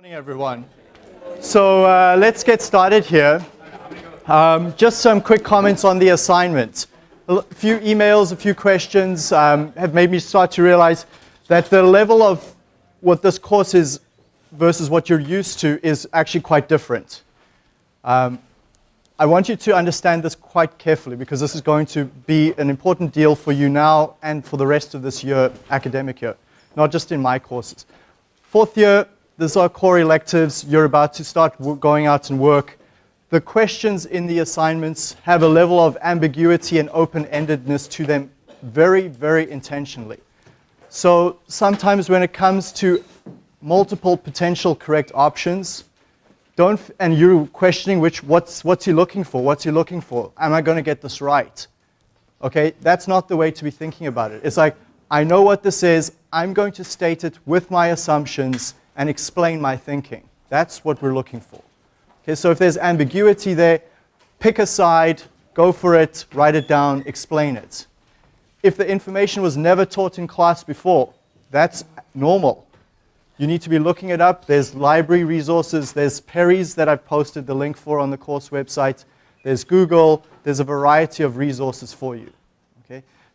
morning, everyone. So uh, let's get started here. Um, just some quick comments on the assignment. A few emails, a few questions um, have made me start to realize that the level of what this course is versus what you're used to is actually quite different. Um, I want you to understand this quite carefully because this is going to be an important deal for you now and for the rest of this year, academic year, not just in my courses. Fourth year, these are core electives. You're about to start going out and work. The questions in the assignments have a level of ambiguity and open-endedness to them very, very intentionally. So sometimes when it comes to multiple potential correct options, don't, and you're questioning which, what's, what's he looking for? What's he looking for? Am I going to get this right? Okay, that's not the way to be thinking about it. It's like, I know what this is. I'm going to state it with my assumptions and explain my thinking. That's what we're looking for. Okay, so if there's ambiguity there, pick a side, go for it, write it down, explain it. If the information was never taught in class before, that's normal. You need to be looking it up. There's library resources. There's Perry's that I've posted the link for on the course website. There's Google. There's a variety of resources for you.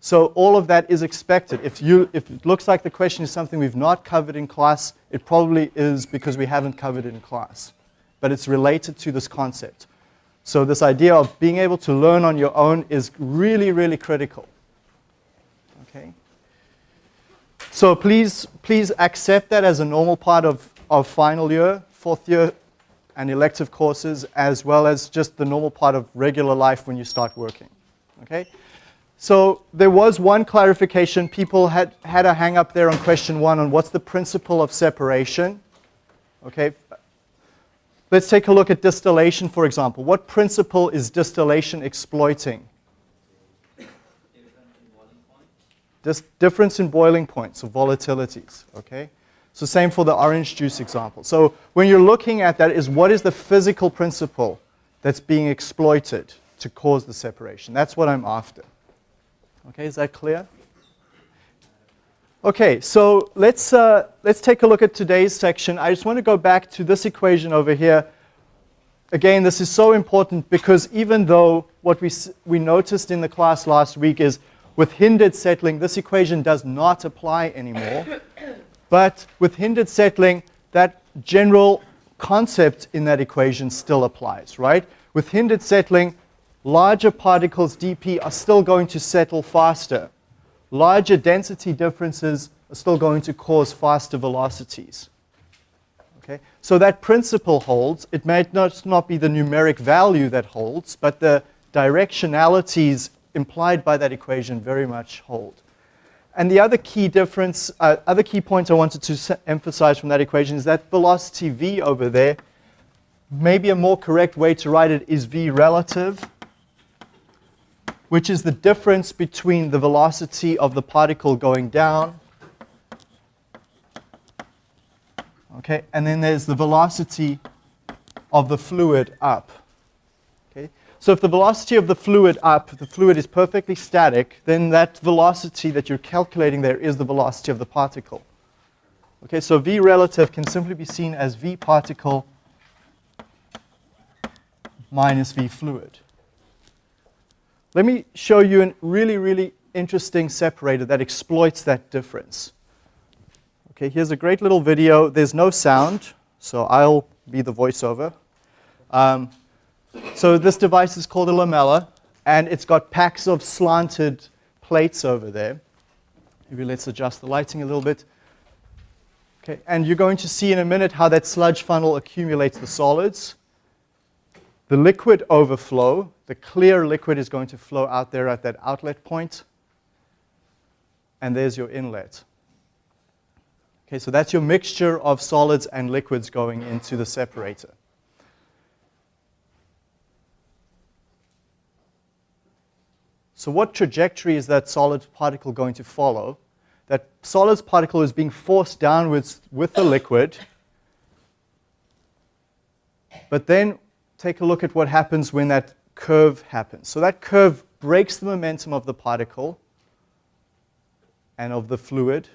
So all of that is expected. If, you, if it looks like the question is something we've not covered in class, it probably is because we haven't covered it in class. But it's related to this concept. So this idea of being able to learn on your own is really, really critical. Okay? So please, please accept that as a normal part of, of final year, fourth year, and elective courses, as well as just the normal part of regular life when you start working. Okay? So there was one clarification. People had, had a hang up there on question one on what's the principle of separation. Okay. Let's take a look at distillation, for example. What principle is distillation exploiting? This difference in boiling points, of volatilities, okay? So same for the orange juice example. So when you're looking at that is what is the physical principle that's being exploited to cause the separation? That's what I'm after. Okay, is that clear? Okay, so let's, uh, let's take a look at today's section. I just want to go back to this equation over here. Again, this is so important because even though what we, we noticed in the class last week is with hindered settling, this equation does not apply anymore. but with hindered settling, that general concept in that equation still applies, right? With hindered settling, larger particles dp are still going to settle faster. Larger density differences are still going to cause faster velocities. Okay? So that principle holds. It may not, not be the numeric value that holds, but the directionalities implied by that equation very much hold. And the other key difference, uh, other key point I wanted to emphasize from that equation is that velocity v over there, maybe a more correct way to write it is v relative which is the difference between the velocity of the particle going down, okay, and then there's the velocity of the fluid up. Okay? So if the velocity of the fluid up, the fluid is perfectly static, then that velocity that you're calculating there is the velocity of the particle. Okay, so v relative can simply be seen as v particle minus v fluid. Let me show you a really, really interesting separator that exploits that difference. Okay, here's a great little video. There's no sound, so I'll be the voiceover. Um, so this device is called a lamella, and it's got packs of slanted plates over there. Maybe let's adjust the lighting a little bit. Okay, and you're going to see in a minute how that sludge funnel accumulates the solids. The liquid overflow, the clear liquid is going to flow out there at that outlet. And there's your inlet. Okay, so that's your mixture of solids and liquids going into the separator. So what trajectory is that solid particle going to follow? That solid particle is being forced downwards with the liquid. But then take a look at what happens when that curve happens. So that curve breaks the momentum of the particle and of the fluid.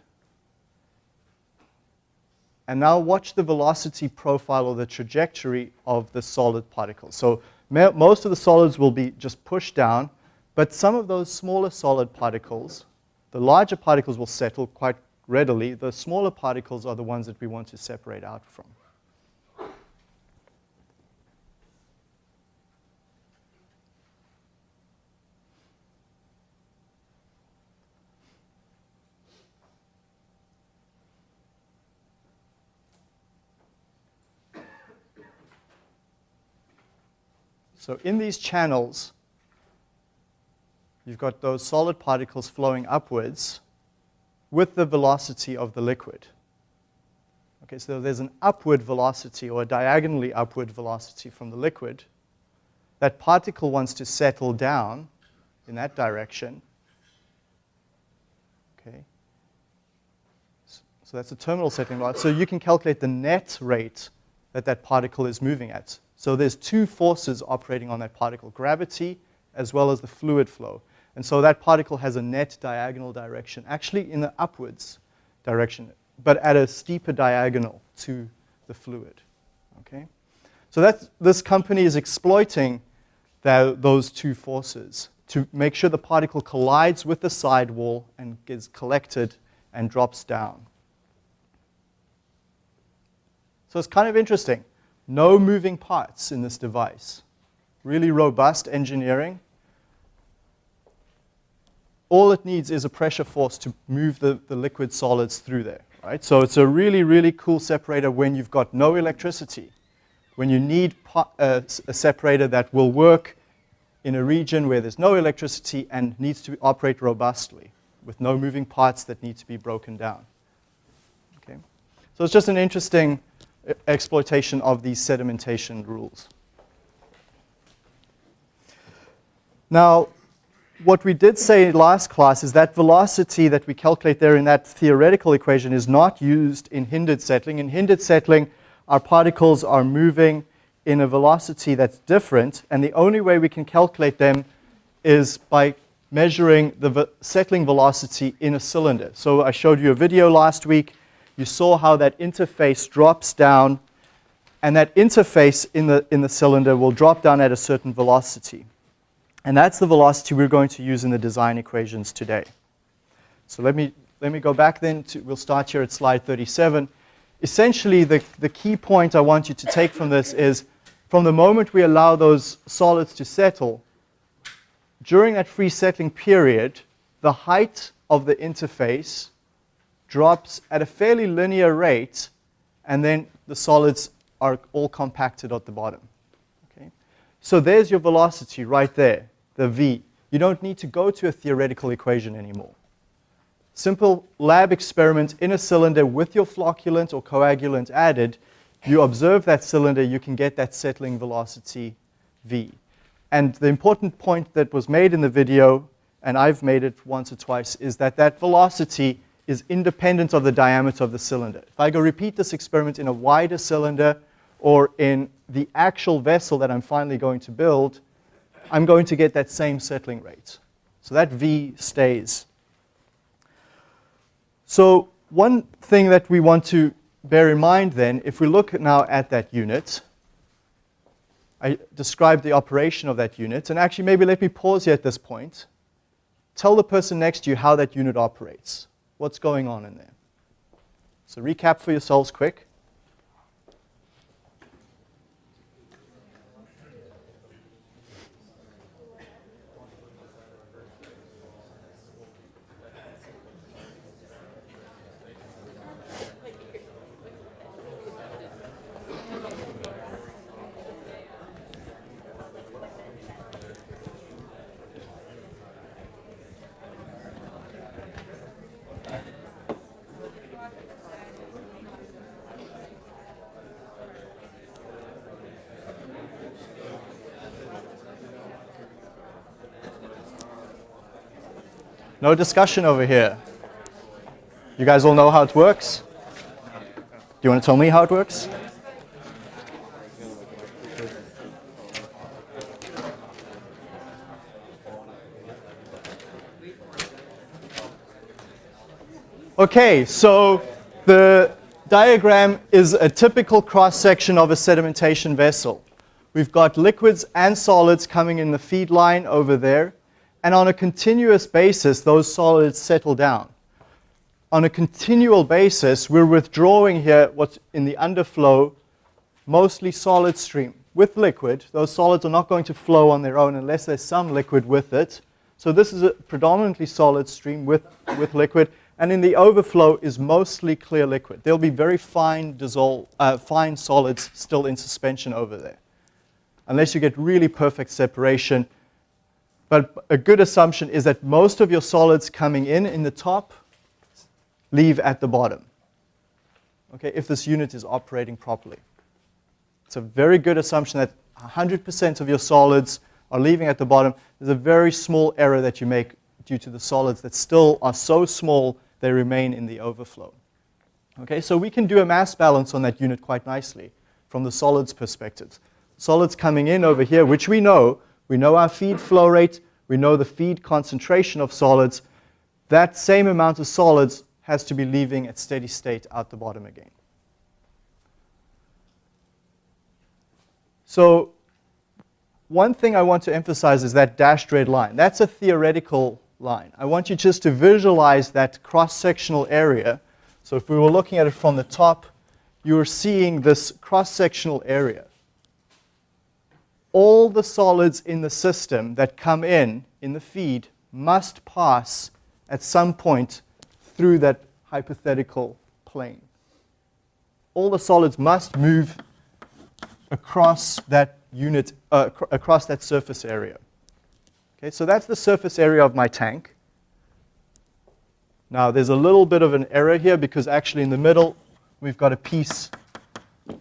And now watch the velocity profile or the trajectory of the solid particles. So most of the solids will be just pushed down, but some of those smaller solid particles, the larger particles will settle quite readily. The smaller particles are the ones that we want to separate out from. So in these channels, you've got those solid particles flowing upwards with the velocity of the liquid. Okay, so there's an upward velocity or a diagonally upward velocity from the liquid. That particle wants to settle down in that direction. Okay. So that's the terminal settling velocity. So you can calculate the net rate that that particle is moving at. So there's two forces operating on that particle, gravity as well as the fluid flow. And so that particle has a net diagonal direction, actually in the upwards direction, but at a steeper diagonal to the fluid. Okay? So that's, this company is exploiting the, those two forces to make sure the particle collides with the sidewall and gets collected and drops down. So it's kind of interesting. No moving parts in this device. Really robust engineering. All it needs is a pressure force to move the, the liquid solids through there. Right? So it's a really, really cool separator when you've got no electricity. When you need a, uh, a separator that will work in a region where there's no electricity and needs to operate robustly with no moving parts that need to be broken down. Okay? So it's just an interesting exploitation of these sedimentation rules. Now, what we did say in last class is that velocity that we calculate there in that theoretical equation is not used in hindered settling. In hindered settling, our particles are moving in a velocity that's different, and the only way we can calculate them is by measuring the settling velocity in a cylinder. So I showed you a video last week you saw how that interface drops down, and that interface in the, in the cylinder will drop down at a certain velocity. And that's the velocity we're going to use in the design equations today. So let me, let me go back then. To, we'll start here at slide 37. Essentially, the, the key point I want you to take from this is from the moment we allow those solids to settle, during that free settling period, the height of the interface drops at a fairly linear rate, and then the solids are all compacted at the bottom. Okay? So there's your velocity right there, the v. You don't need to go to a theoretical equation anymore. Simple lab experiment in a cylinder with your flocculant or coagulant added, you observe that cylinder, you can get that settling velocity v. And the important point that was made in the video, and I've made it once or twice, is that that velocity is independent of the diameter of the cylinder. If I go repeat this experiment in a wider cylinder or in the actual vessel that I'm finally going to build, I'm going to get that same settling rate. So that V stays. So one thing that we want to bear in mind then, if we look now at that unit, I described the operation of that unit, and actually maybe let me pause here at this point. Tell the person next to you how that unit operates what's going on in there. So recap for yourselves quick. No discussion over here. You guys all know how it works? Do you want to tell me how it works? Okay, so the, diagram is a typical cross-section of a sedimentation vessel. We've got liquids and solids coming in the feed line over there, and on a continuous basis, those solids settle down. On a continual basis, we're withdrawing here what's in the underflow, mostly solid stream. With liquid, those solids are not going to flow on their own unless there's some liquid with it. So this is a predominantly solid stream with, with liquid, and in the overflow is mostly clear liquid. There'll be very fine, dissolve, uh, fine solids still in suspension over there, unless you get really perfect separation. But a good assumption is that most of your solids coming in in the top leave at the bottom, okay, if this unit is operating properly. It's a very good assumption that 100% of your solids are leaving at the bottom. There's a very small error that you make due to the solids that still are so small they remain in the overflow. Okay, so we can do a mass balance on that unit quite nicely from the solids perspective. Solids coming in over here, which we know, we know our feed flow rate, we know the feed concentration of solids. That same amount of solids has to be leaving at steady state out the bottom again. So one thing I want to emphasize is that dashed red line. That's a theoretical line. I want you just to visualize that cross-sectional area. So if we were looking at it from the top, you are seeing this cross-sectional area. All the solids in the system that come in, in the feed, must pass at some point through that hypothetical plane. All the solids must move across that unit, uh, across that surface area. Okay, so that's the surface area of my tank. Now there's a little bit of an error here because actually in the middle we've got a piece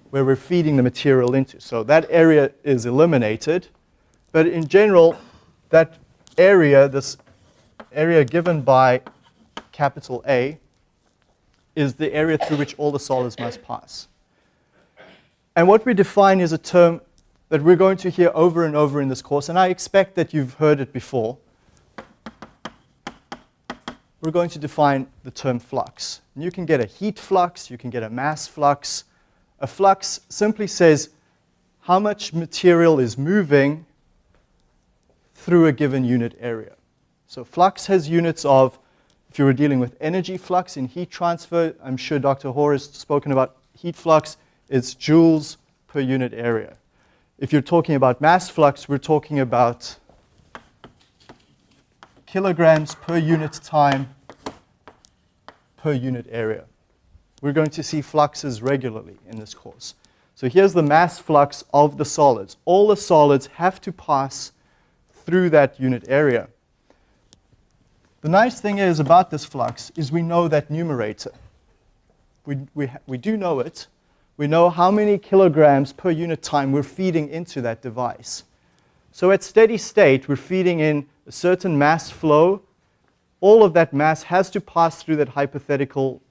where we're feeding the material into. So that area is eliminated. But in general, that area, this area given by capital A, is the area through which all the solids must pass. And what we define is a term that we're going to hear over and over in this course, and I expect that you've heard it before. We're going to define the term flux. And you can get a heat flux, you can get a mass flux. A flux simply says how much material is moving through a given unit area. So flux has units of, if you were dealing with energy flux in heat transfer, I'm sure Dr. Hoare has spoken about heat flux, it's joules per unit area. If you're talking about mass flux, we're talking about kilograms per unit time per unit area. We're going to see fluxes regularly in this course. So here's the mass flux of the solids. All the solids have to pass through that unit area. The nice thing is about this flux is we know that numerator. We, we, we do know it, we know how many kilograms per unit time we're feeding into that device. So at steady state, we're feeding in a certain mass flow. All of that mass has to pass through that hypothetical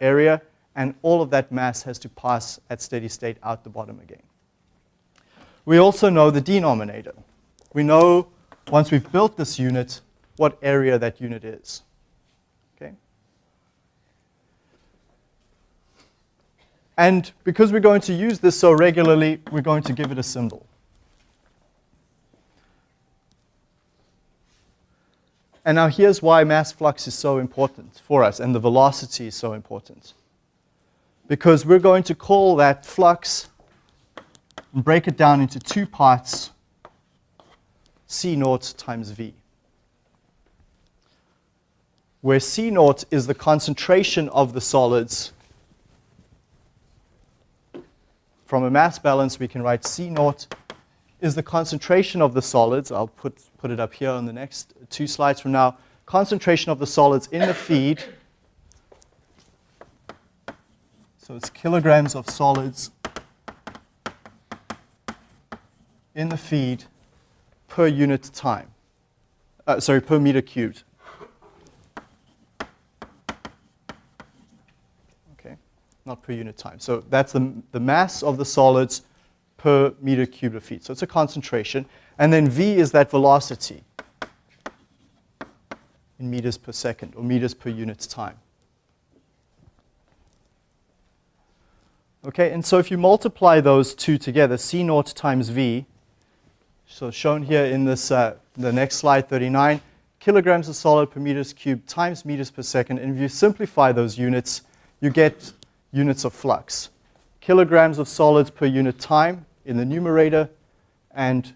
area, and all of that mass has to pass at steady state out the bottom again. We also know the denominator. We know, once we've built this unit, what area that unit is. Okay? And because we're going to use this so regularly, we're going to give it a symbol. And now here's why mass flux is so important for us and the velocity is so important. Because we're going to call that flux and break it down into two parts, C naught times V. Where C naught is the concentration of the solids from a mass balance, we can write C naught is the concentration of the solids. I'll put, put it up here on the next two slides from now. Concentration of the solids in the feed. So it's kilograms of solids in the feed per unit time. Uh, sorry, per meter cubed. Okay, not per unit time. So that's the, the mass of the solids per meter cubed of feed. So it's a concentration. And then V is that velocity in meters per second or meters per unit time. Okay, and so if you multiply those two together, C naught times V, so shown here in this, uh, the next slide, 39, kilograms of solid per meters cubed times meters per second. And if you simplify those units, you get units of flux. Kilograms of solids per unit time in the numerator and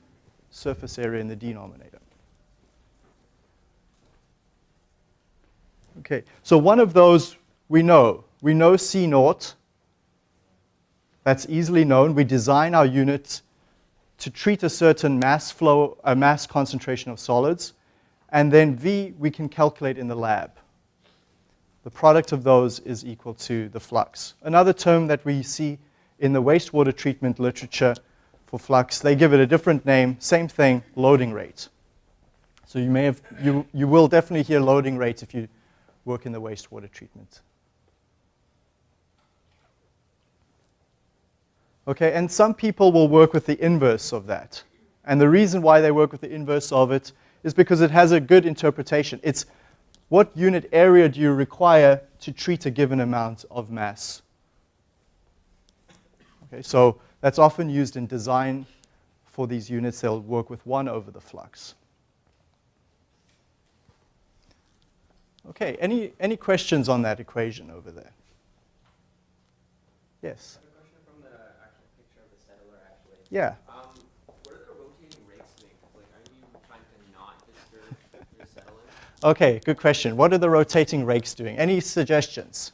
surface area in the denominator. Okay, so one of those we know. We know C naught. That's easily known. We design our unit to treat a certain mass flow, a mass concentration of solids. And then V we can calculate in the lab. The product of those is equal to the flux. Another term that we see in the wastewater treatment literature for flux, they give it a different name, same thing, loading rate. So you may have, you, you will definitely hear loading rate if you work in the wastewater treatment. Okay, and some people will work with the inverse of that. And the reason why they work with the inverse of it is because it has a good interpretation. It's what unit area do you require to treat a given amount of mass? Okay, so that's often used in design for these units. They'll work with 1 over the flux. Okay, any, any questions on that equation over there? Yes? Yeah. Okay, good question. What are the rotating rakes doing? Any suggestions?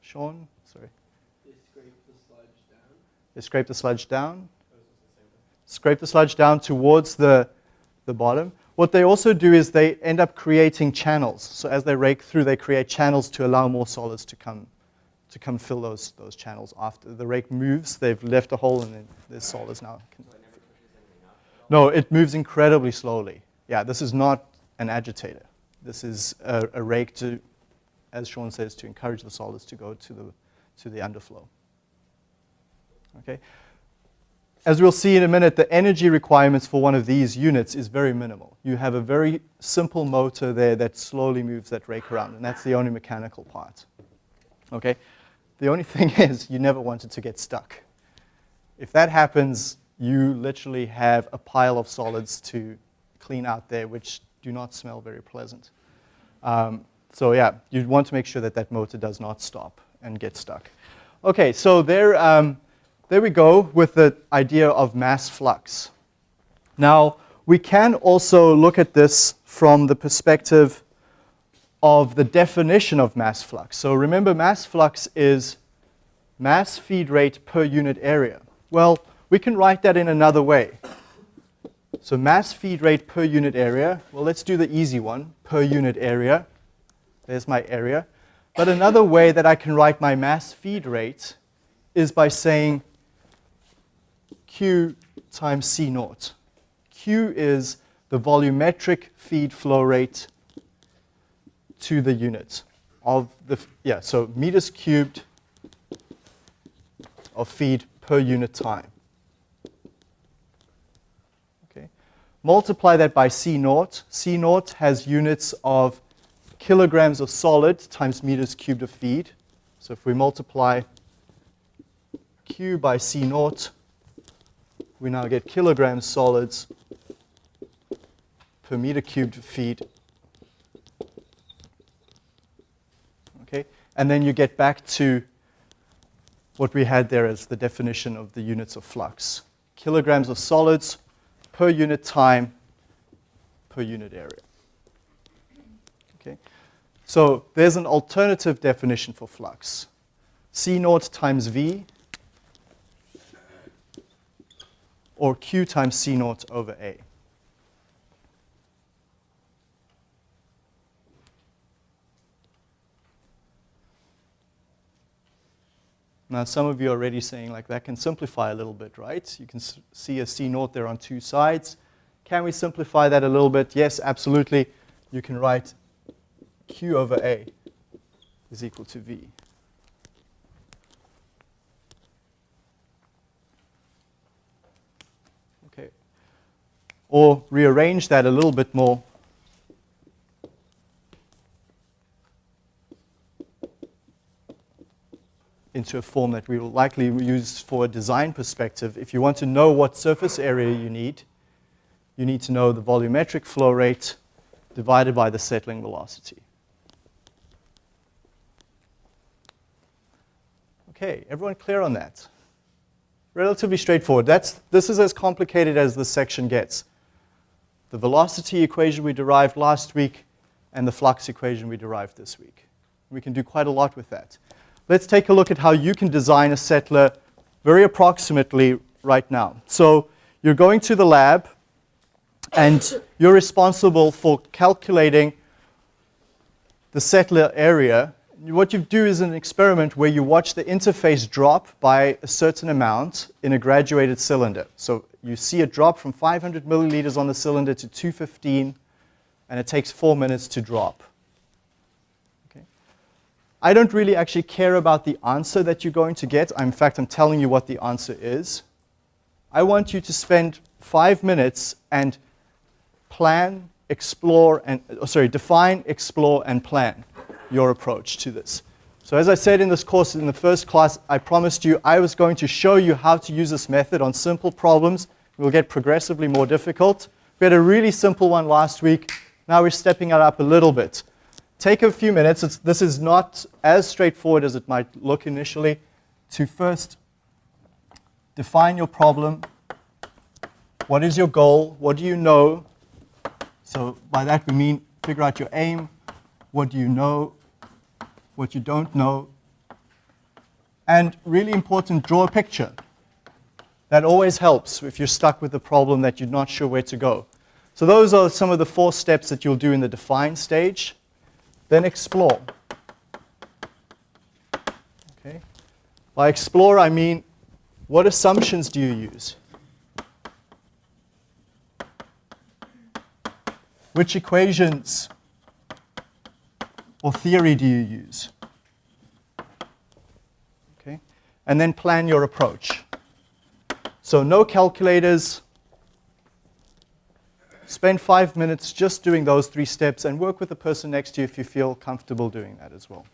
Sean? Sorry. They scrape the sludge down. They scrape the sludge down. Scrape the sludge down towards the, the bottom. What they also do is they end up creating channels. So as they rake through, they create channels to allow more solids to come, to come fill those, those channels. After the rake moves, they've left a hole and then there's solids now. No, it moves incredibly slowly. Yeah, this is not an agitator. This is a, a, rake to, as Sean says, to encourage the solids to go to the, to the underflow. Okay. As we'll see in a minute, the energy requirements for one of these units is very minimal. You have a very simple motor there that slowly moves that rake around, and that's the only mechanical part. Okay. The only thing is you never want it to get stuck. If that happens, you literally have a pile of solids to clean out there, which do not smell very pleasant. Um, so yeah, you want to make sure that that motor does not stop and get stuck. Okay, so there, um, there we go with the idea of mass flux. Now, we can also look at this from the perspective of the definition of mass flux. So remember, mass flux is mass feed rate per unit area. Well, we can write that in another way. So mass feed rate per unit area. Well, let's do the easy one, per unit area. There's my area. But another way that I can write my mass feed rate is by saying Q times C naught. Q is the volumetric feed flow rate to the unit of the, yeah, so meters cubed of feed per unit time. Multiply that by C naught. C naught has units of kilograms of solid times meters cubed of feed. So if we multiply Q by C naught, we now get kilograms solids per meter cubed of feed. Okay, and then you get back to what we had there as the definition of the units of flux. Kilograms of solids per unit time per unit area. Okay? So there's an alternative definition for flux. C naught times V or Q times C naught over A. Now, some of you are already saying, like, that can simplify a little bit, right? You can see a C naught there on two sides. Can we simplify that a little bit? Yes, absolutely. You can write Q over A is equal to V. Okay. Or rearrange that a little bit more into a form that we will likely use for a design perspective. If you want to know what surface area you need, you need to know the volumetric flow rate divided by the settling velocity. Okay, everyone clear on that? Relatively straightforward. That's, this is as complicated as this section gets. The velocity equation we derived last week and the flux equation we derived this week. We can do quite a lot with that. Let's take a look at how you can design a settler very approximately right now. So you're going to the lab and you're responsible for calculating the settler area. What you do is an experiment where you watch the interface drop by a certain amount in a graduated cylinder. So you see a drop from 500 milliliters on the cylinder to 215, and it takes four minutes to drop. I don't really actually care about the answer that you're going to get. In fact, I'm telling you what the answer is. I want you to spend five minutes and plan, explore, and oh, sorry, define, explore, and plan your approach to this. So as I said in this course in the first class, I promised you I was going to show you how to use this method on simple problems. It will get progressively more difficult. We had a really simple one last week. Now we're stepping it up a little bit. Take a few minutes. It's, this is not as straightforward as it might look initially to first define your problem. What is your goal? What do you know? So by that we mean figure out your aim. What do you know? what you don't know, and really important, draw a picture. That always helps if you're stuck with a problem that you're not sure where to go. So those are some of the four steps that you'll do in the define stage. Then explore. Okay. By explore, I mean, what assumptions do you use? Which equations or theory do you use? Okay. And then plan your approach. So no calculators. Spend five minutes just doing those three steps and work with the person next to you if you feel comfortable doing that as well.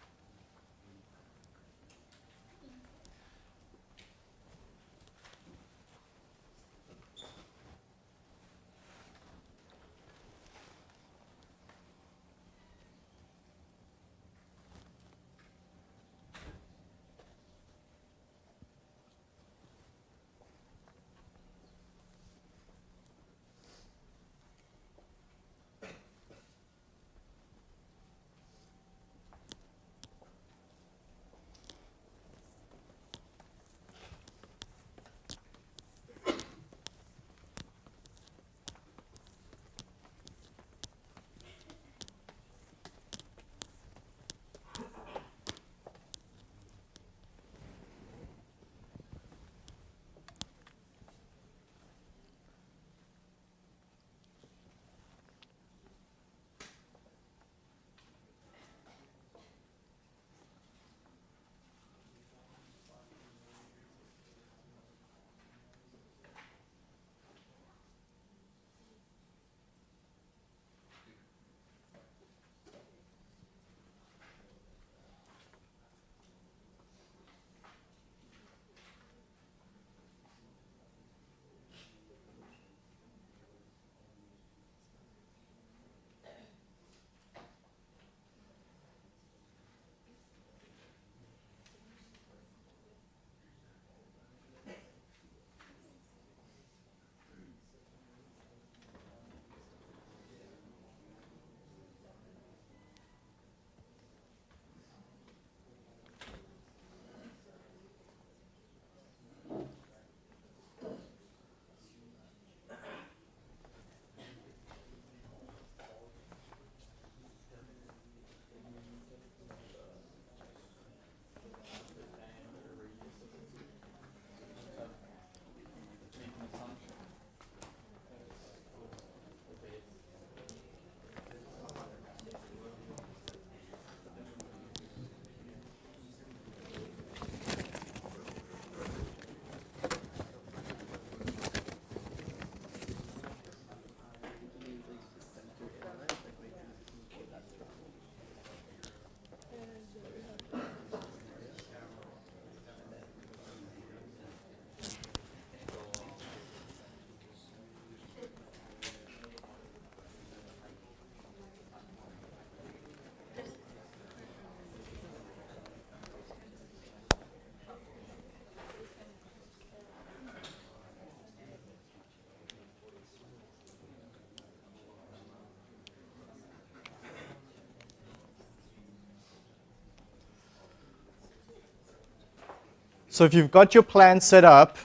So if you've got your plan set up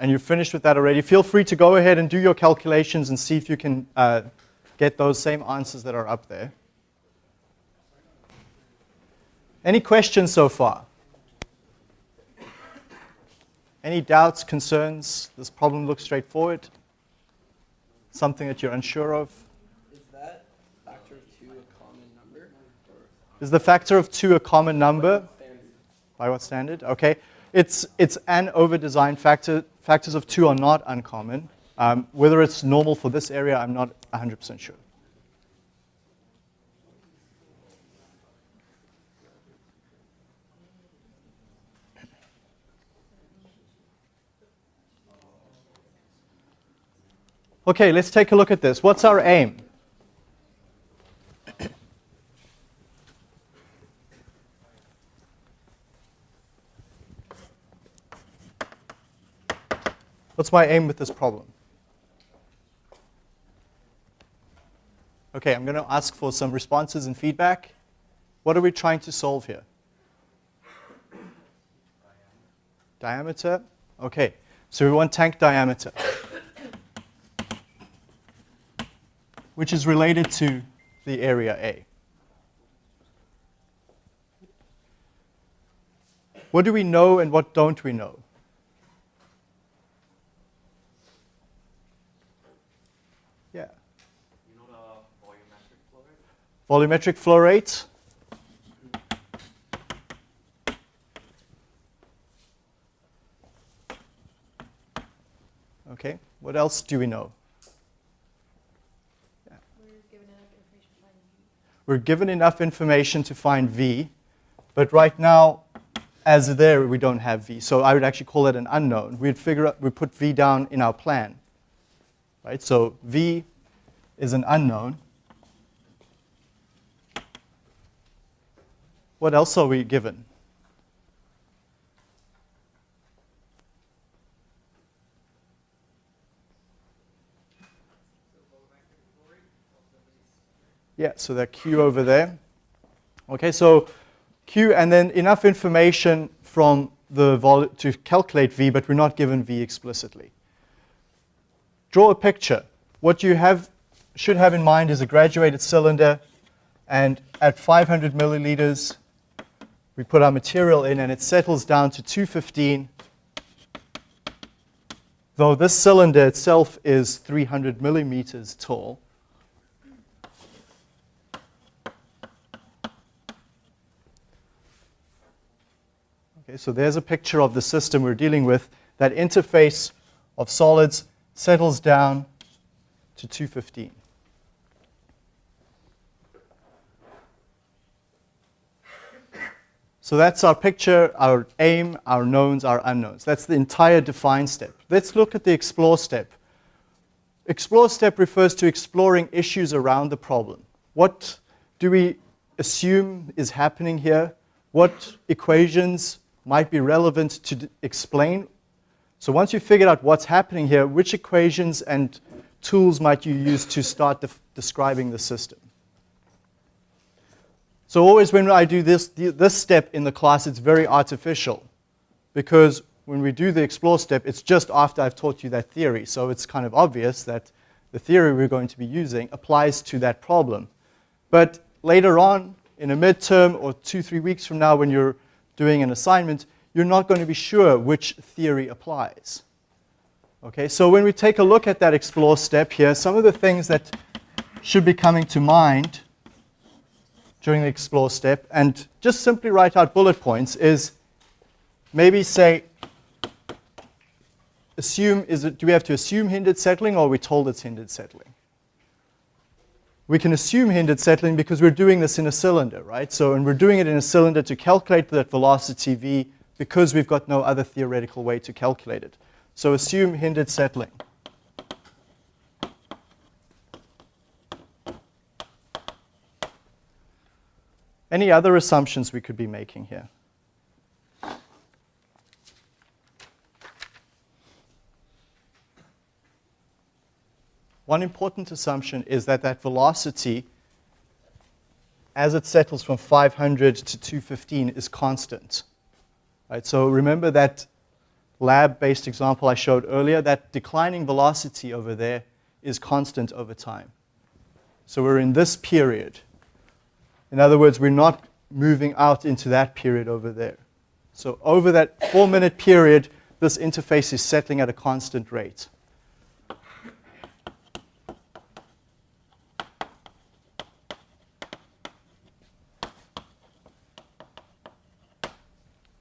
and you're finished with that already, feel free to go ahead and do your calculations and see if you can uh, get those same answers that are up there. Any questions so far? Any doubts, concerns? This problem looks straightforward? Something that you're unsure of? Is that factor of two a common number? Is the factor of 2 a common number? By what standard? Okay. It's, it's an over-design factor. Factors of 2 are not uncommon. Um, whether it's normal for this area, I'm not 100% sure. Okay, let's take a look at this. What's our aim? What's my aim with this problem? Okay, I'm going to ask for some responses and feedback. What are we trying to solve here? Diameter? Okay, so we want tank diameter, which is related to the area A. What do we know and what don't we know? Yeah. You know the volumetric flow rate? Volumetric flow rate. Okay, what else do we know? We're given enough information to find V, but right now, as there, we don't have V. So I would actually call it an unknown. We'd figure out, we put V down in our plan. Right, so V is an unknown. What else are we given? Yeah, so that Q over there. Okay, so Q and then enough information from the vol to calculate V, but we're not given V explicitly. Draw a picture. What you have should have in mind is a graduated cylinder, and at 500 milliliters, we put our material in, and it settles down to 215. Though this cylinder itself is 300 millimeters tall. Okay, so there's a picture of the system we're dealing with. That interface of solids settles down to 215. So that's our picture, our aim, our knowns, our unknowns. That's the entire define step. Let's look at the explore step. Explore step refers to exploring issues around the problem. What do we assume is happening here? What equations might be relevant to explain? So once you've figured out what's happening here, which equations and tools might you use to start def- describing the system? So always when I do this, this step in the class, it's very artificial because when we do the explore step, it's just after I've taught you that theory. So it's kind of obvious that the theory we're going to be using applies to that problem. But later on, in a midterm or two, three weeks from now, when you're doing an assignment, you're not going to be sure which theory applies. Okay, so when we take a look at that explore step here, some of the things that should be coming to mind during the explore step, and just simply write out bullet points, is maybe say, assume, is it, do we have to assume hindered settling or are we told it's hindered settling? We can assume hindered settling because we're doing this in a cylinder, right? So, and we're doing it in a cylinder to calculate that velocity v because we've got no other theoretical way to calculate it. So assume hindered settling. Any other assumptions we could be making here? One important assumption is that that velocity, as it settles from 500 to 215, is constant. Right, so remember that lab-based example I showed earlier, that declining velocity over there is constant over time. So we're in this period. In other words, we're not moving out into that period over there. So over that four-minute period, this interface is settling at a constant rate.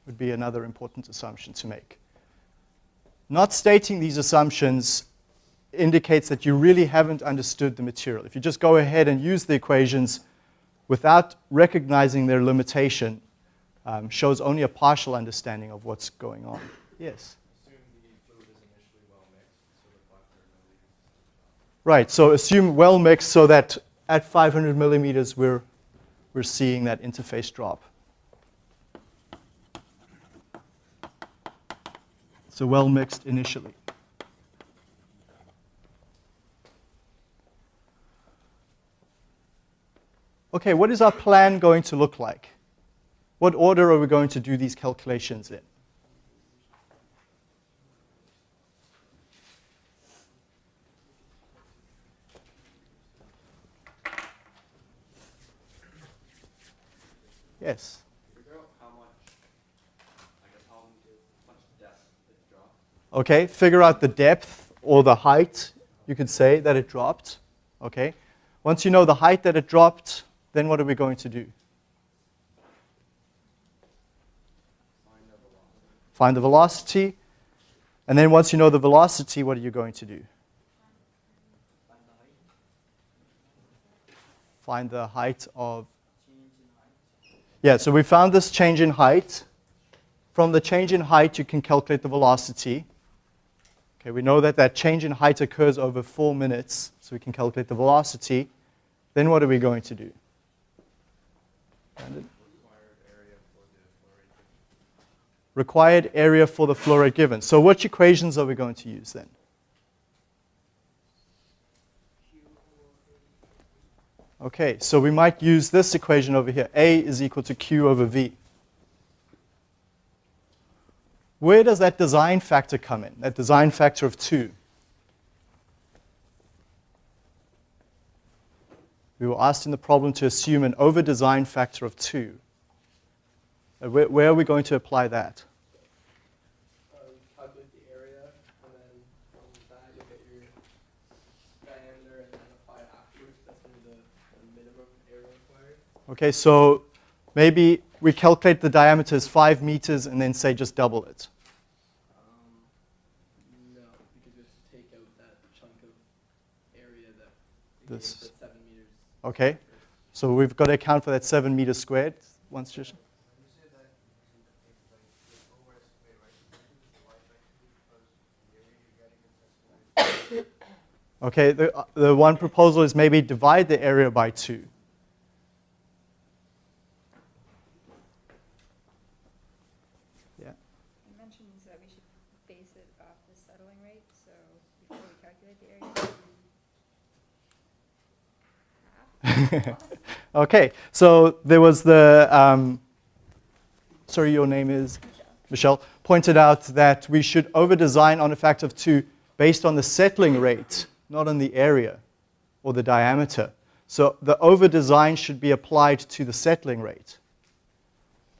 Would be another important assumption to make. Not stating these assumptions indicates that you really haven't understood the material. If you just go ahead and use the equations without recognizing their limitation, um, shows only a partial understanding of what's going on. Yes? Right, so assume well mixed so that at 500 millimeters we're, we're seeing that interface drop. So well mixed initially. Okay, what is our plan going to look like? What order are we going to do these calculations in? Yes. Okay, figure out the depth or the height, you could say, that it dropped. Okay. Once you know the height that it dropped, then what are we going to do? Find the velocity. And then once you know the velocity, what are you going to do? Find the height. Of. Yeah, so we found this change in height. From the change in height, you can calculate the velocity. Okay, we know that that change in height occurs over four minutes, so we can calculate the velocity. Then what are we going to do? Required area for the flow rate given. So which equations are we going to use then? Okay, so we might use this equation over here. A is equal to Q over V. Where does that design factor come in? That design factor of 2. We were asked in the problem to assume an over-design factor of 2. Uh, Where, where are we going to apply that? Um, area, and then from that you'll get your diameter, and then apply it afterwards. That's gonna be the, the minimum area required. Okay, so maybe we calculate the diameter as 5 meters and then say just double it. Um, no, because you have to take out that chunk of area that This- us at seven meters. Okay, so we've got to account for that 7 meters squared. Once just, okay, the, uh, the one proposal is maybe divide the area by 2. Yeah. You mentioned that we should base it off the settling rate, so before we calculate the area. half? Okay, so there was the, um, sorry, your name is? Michelle, pointed out that we should over-design on a factor of 2 based on the settling rate, not on the area or the diameter. So the over-design should be applied to the settling rate.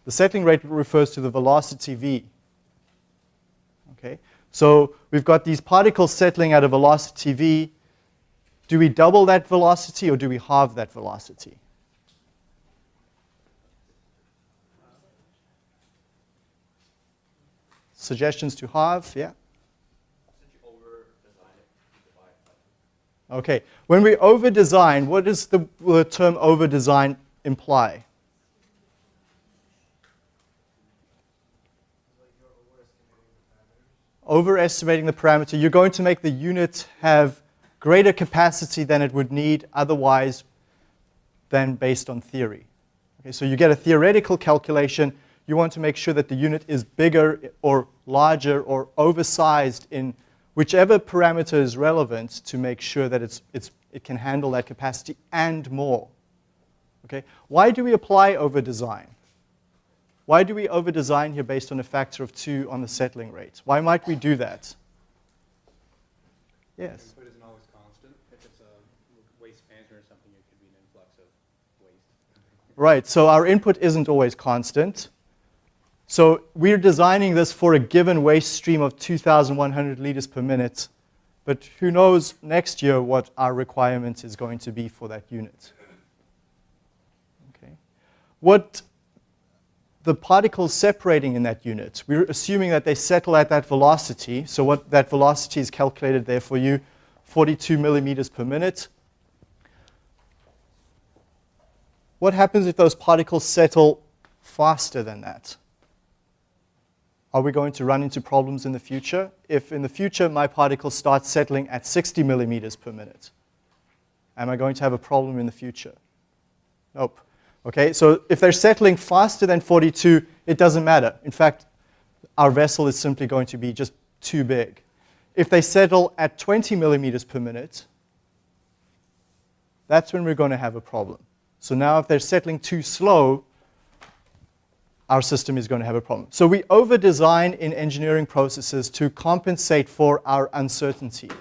The settling rate refers to the velocity v. Okay, so we've got these particles settling at a velocity v. Do we double that velocity or do we halve that velocity? Suggestions to halve, yeah? Okay, when we over design, what does the, the term over design imply? Overestimating the parameter, you're going to make the unit have greater capacity than it would need otherwise than based on theory. Okay, so you get a theoretical calculation, you want to make sure that the unit is bigger or larger or oversized in whichever parameter is relevant to make sure that it's, it's, it can handle that capacity and more. Okay? Why do we apply over design? Why do we over-design here based on a factor of 2 on the settling rate? Why might we do that? Yes. Input isn't always constant. If it's a waste management or something, it could be an influx of waste. Right, so our input isn't always constant. So we're designing this for a given waste stream of 2,100 liters per minute. But who knows next year what our requirement is going to be for that unit. Okay. What the particles separating in that unit, we're assuming that they settle at that velocity. So what that velocity is calculated there for you, 42 millimeters per minute. What happens if those particles settle faster than that? Are we going to run into problems in the future? If in the future my particles start settling at 60 millimeters per minute, am I going to have a problem in the future? Nope. Okay, so if they're settling faster than 42, it doesn't matter. In fact, our vessel is simply going to be just too big. If they settle at 20 millimeters per minute, that's when we're going to have a problem. So now if they're settling too slow, our system is going to have a problem. So we over-design in engineering processes to compensate for our uncertainty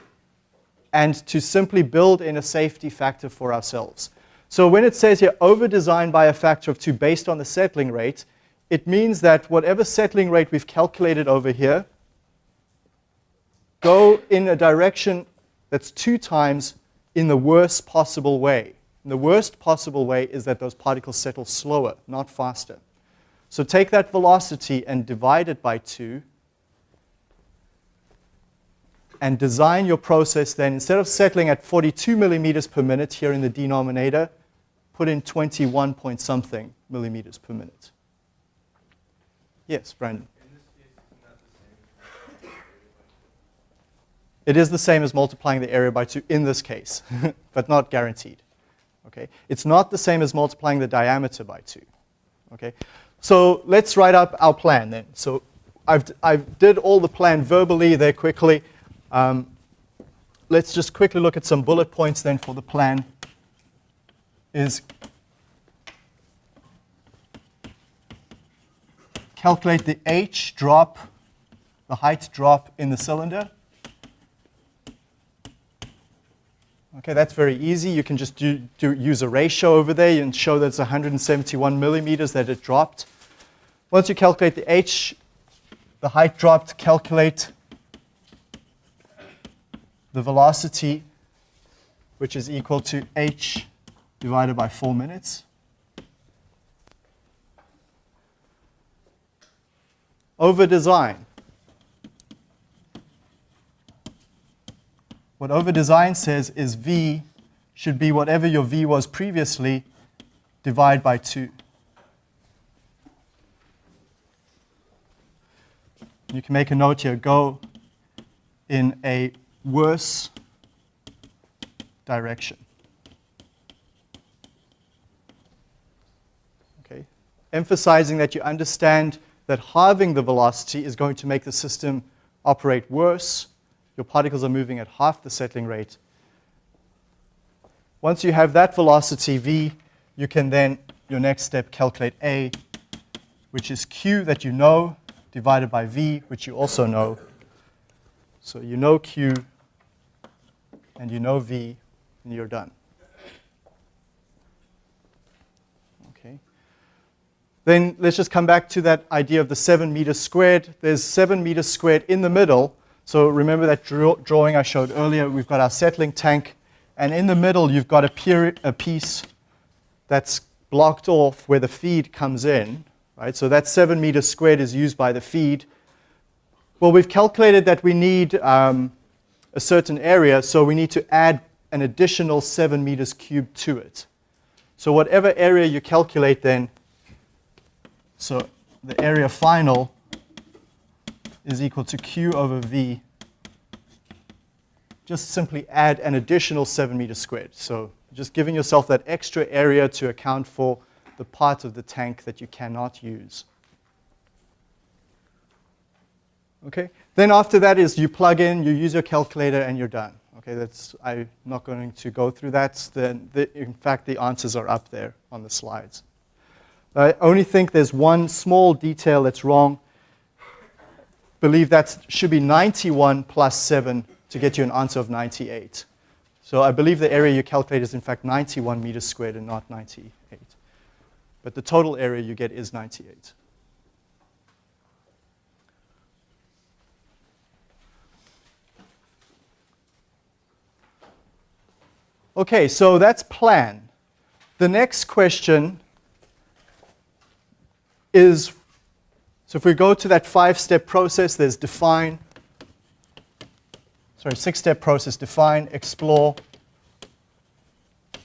and to simply build in a safety factor for ourselves. So when it says here over-design by a factor of 2 based on the settling rate, it means that whatever settling rate we've calculated over here, go in a direction that's two times in the worst possible way. And the worst possible way is that those particles settle slower, not faster. So take that velocity and divide it by 2 and design your process then, instead of settling at 42 millimeters per minute here in the denominator, put in 21 point something millimeters per minute. Yes, Brandon. It is the same as multiplying the area by 2 in this case, but not guaranteed. Okay? It's not the same as multiplying the diameter by 2. Okay? So let's write up our plan then. So I've, I've did all the plan verbally there quickly. Um, let's just quickly look at some bullet points then for the plan. Is calculate the h drop, the height drop in the cylinder. Okay, that's very easy. You can just do, do, use a ratio over there and show that it's 171 millimeters that it dropped. Once you calculate the h, the height dropped, calculate the velocity, which is equal to h divided by 4 minutes. Over design. What over design says is v should be whatever your v was previously, divide by 2. You can make a note here, go in a worse direction. Okay. Emphasizing that you understand that halving the velocity is going to make the system operate worse. Your particles are moving at half the settling rate. Once you have that velocity v, you can then, your next step, calculate a, which is q that you know, divided by v, which you also know. So you know q, and you know v, and you're done. Then let's just come back to that idea of the 7 meters squared. There's 7 meters squared in the middle. So remember that draw drawing I showed earlier? We've got our settling tank, and in the middle you've got a, a piece that's blocked off where the feed comes in. Right? So that 7 meters squared is used by the feed. Well, we've calculated that we need um, a certain area, so we need to add an additional 7 meters cubed to it. So whatever area you calculate then, so the area final is equal to q over v. Just simply add an additional 7 meters squared. So just giving yourself that extra area to account for the part of the tank that you cannot use. Okay? Then after that is you plug in, you use your calculator, and you're done. Okay, that's, I'm not going to go through that. The, the, in fact, the answers are up there on the slides. I only think there's one small detail that's wrong. Believe that should be 91 plus 7 to get you an answer of 98. So I believe the area you calculate is in fact 91 meters squared and not 98. But the total area you get is 98. Okay, so that's plan. The next question is, so if we go to that five-step process, there's define, sorry, six-step process, define, explore,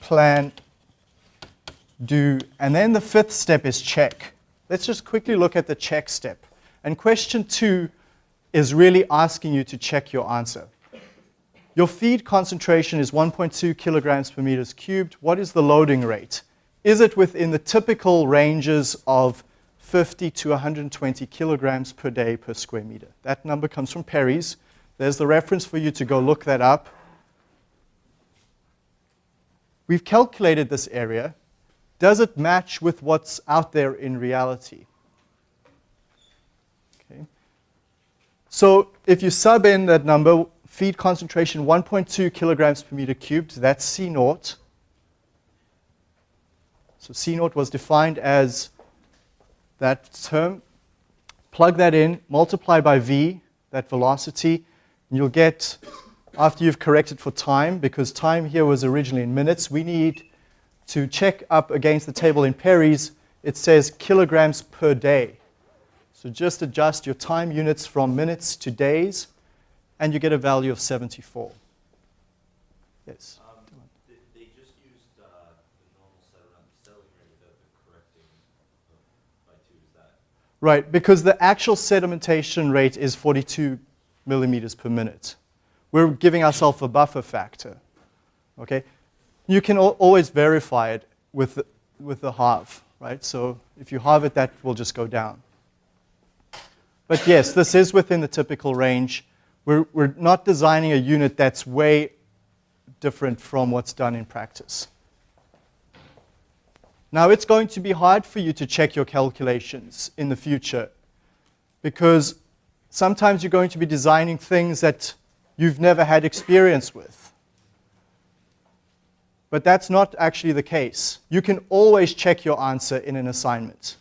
plan, do, and then the fifth step is check. Let's just quickly look at the check step. And question two is really asking you to check your answer. Your feed concentration is 1.2 kilograms per meters cubed. What is the loading rate? Is it within the typical ranges of 50 to 120 kilograms per day per square meter? That number comes from Perry's. There's the reference for you to go look that up. We've calculated this area. Does it match with what's out there in reality? Okay. So if you sub in that number, feed concentration 1.2 kilograms per meter cubed, that's C naught. So C naught was defined as that term. Plug that in, multiply by V, that velocity, and you'll get, after you've corrected for time, because time here was originally in minutes, we need to check up against the table in Perry's, it says kilograms per day. So just adjust your time units from minutes to days, and you get a value of 74. Yes? Um, they, they just used, uh, the normal settling, settling rate without the correcting of- by two, is that? Right, because the actual sedimentation rate is 42 millimeters per minute. We're giving ourselves a buffer factor. Okay? You can al- always verify it with the, with the halve, right? So if you halve it, that will just go down. But yes, this is within the typical range. We're, we're not designing a unit that's way different from what's done in practice. Now, it's going to be hard for you to check your calculations in the future because sometimes you're going to be designing things that you've never had experience with. But that's not actually the case. You can always check your answer in an assignment.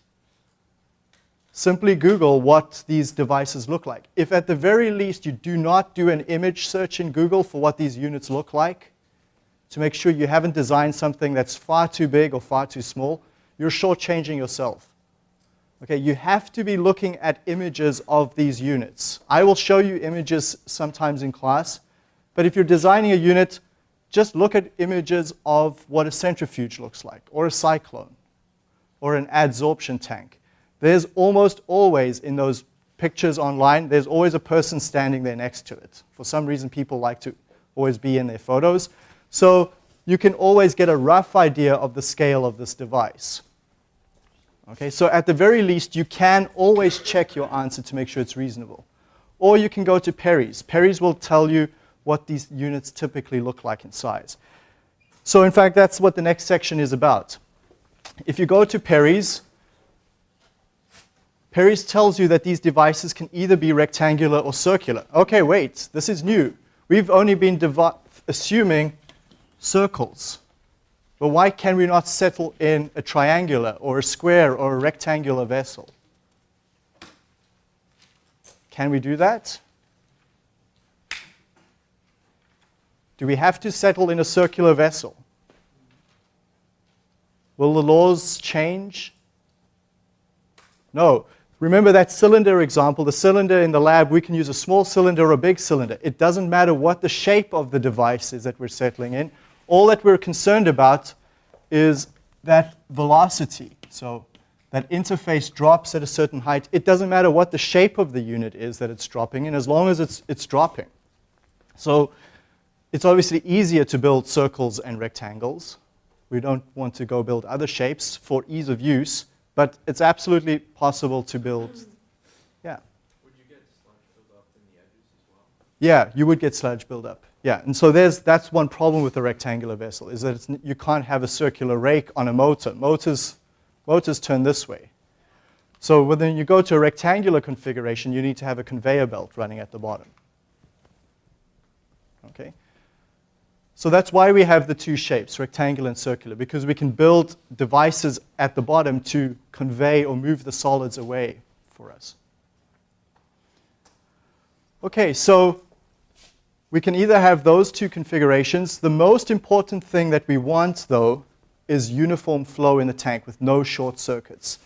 Simply Google what these devices look like. If at the very least you do not do an image search in Google for what these units look like, to make sure you haven't designed something that's far too big or far too small, you're shortchanging yourself. Okay, you have to be looking at images of these units. I will show you images sometimes in class, but if you're designing a unit, just look at images of what a centrifuge looks like, or a cyclone, or an adsorption tank. There's almost always in those pictures online, there's always a person standing there next to it. For some reason, people like to always be in their photos. So you can always get a rough idea of the scale of this device. Okay, so at the very least, you can always check your answer to make sure it's reasonable. Or you can go to Perry's. Perry's will tell you what these units typically look like in size. So in fact, that's what the next section is about. If you go to Perry's, Perry's tells you that these devices can either be rectangular or circular. Okay, wait, this is new. We've only been assuming circles. But why can we not settle in a triangular or a square or a rectangular vessel? Can we do that? Do we have to settle in a circular vessel? Will the laws change? No. Remember that cylinder example, the cylinder in the lab, we can use a small cylinder or a big cylinder. It doesn't matter what the shape of the device is that we're settling in. All that we're concerned about is that velocity. So that interface drops at a certain height. It doesn't matter what the shape of the unit is that it's dropping in, as long as it's, it's dropping. So it's obviously easier to build circles and rectangles. We don't want to go build other shapes for ease of use. But it's absolutely possible to build, yeah. Would you get sludge buildup in the edges as well? Yeah, you would get sludge buildup. Yeah, and so there's, that's one problem with a rectangular vessel, is that it's, you can't have a circular rake on a motor. Motors motors turn this way. So when you go to a rectangular configuration, you need to have a conveyor belt running at the bottom. Okay? So that's why we have the two shapes, rectangular and circular, because we can build devices at the bottom to convey or move the solids away for us. Okay, so we can either have those two configurations. The most important thing that we want, though, is uniform flow in the tank with no short circuits.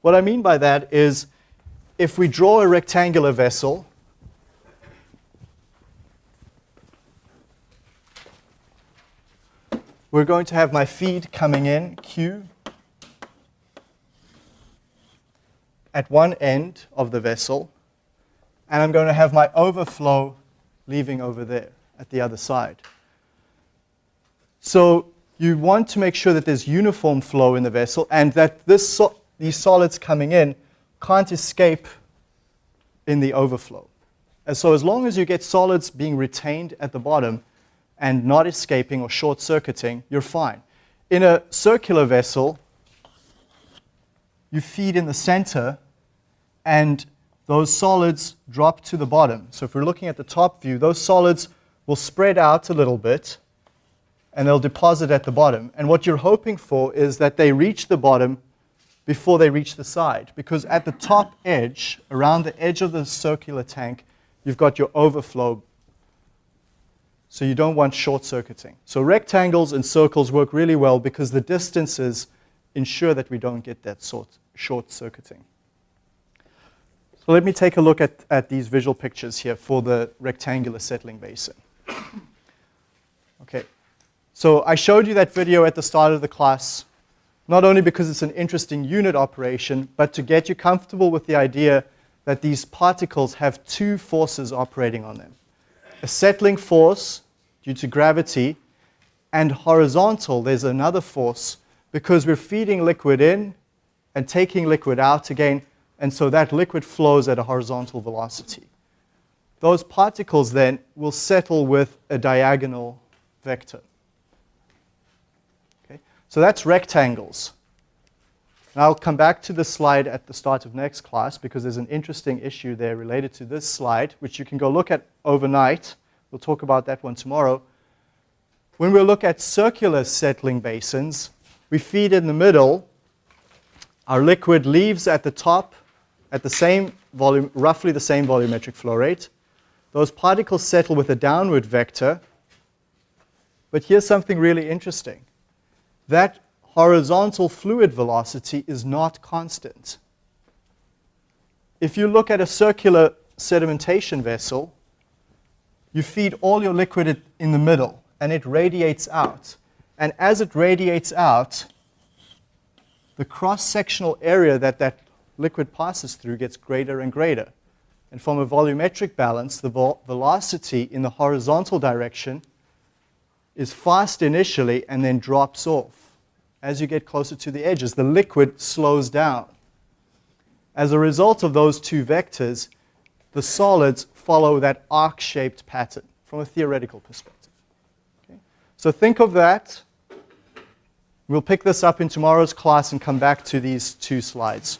What I mean by that is if we draw a rectangular vessel, we're going to have my feed coming in, Q, at one end of the vessel, and I'm going to have my overflow leaving over there at the other side. So you want to make sure that there's uniform flow in the vessel and that this so these solids coming in can't escape in the overflow. And so as long as you get solids being retained at the bottom, and not escaping or short circuiting, you're fine. In a circular vessel, you feed in the center and those solids drop to the bottom. So if we're looking at the top view, those solids will spread out a little bit and they'll deposit at the bottom. And what you're hoping for is that they reach the bottom before they reach the side. Because at the top edge, around the edge of the circular tank, you've got your overflow so you don't want short circuiting. So rectangles and circles work really well because the distances ensure that we don't get that sort short circuiting. So let me take a look at, at these visual pictures here for the rectangular settling basin. Okay, so I showed you that video at the start of the class, not only because it's an interesting unit operation, but to get you comfortable with the idea that these particles have two forces operating on them a settling force due to gravity, and horizontal, there's another force because we're feeding liquid in and taking liquid out again, and so that liquid flows at a horizontal velocity. Those particles then will settle with a diagonal vector. Okay? So that's rectangles. And I'll come back to this slide at the start of next class because there's an interesting issue there related to this slide, which you can go look at overnight. We'll talk about that one tomorrow. When we look at circular settling basins, we feed in the middle. Our liquid leaves at the top at the same volume, roughly the same volumetric flow rate. Those particles settle with a downward vector. But here's something really interesting. That horizontal fluid velocity is not constant. If you look at a circular sedimentation vessel, you feed all your liquid in the middle, and it radiates out. And as it radiates out, the cross-sectional area that that liquid passes through gets greater and greater. And from a volumetric balance, the velocity in the horizontal direction is fast initially and then drops off. As you get closer to the edges, the liquid slows down. As a result of those two vectors, the solids follow that arc-shaped pattern from a theoretical perspective. Okay? So think of that. We'll pick this up in tomorrow's class and come back to these two slides.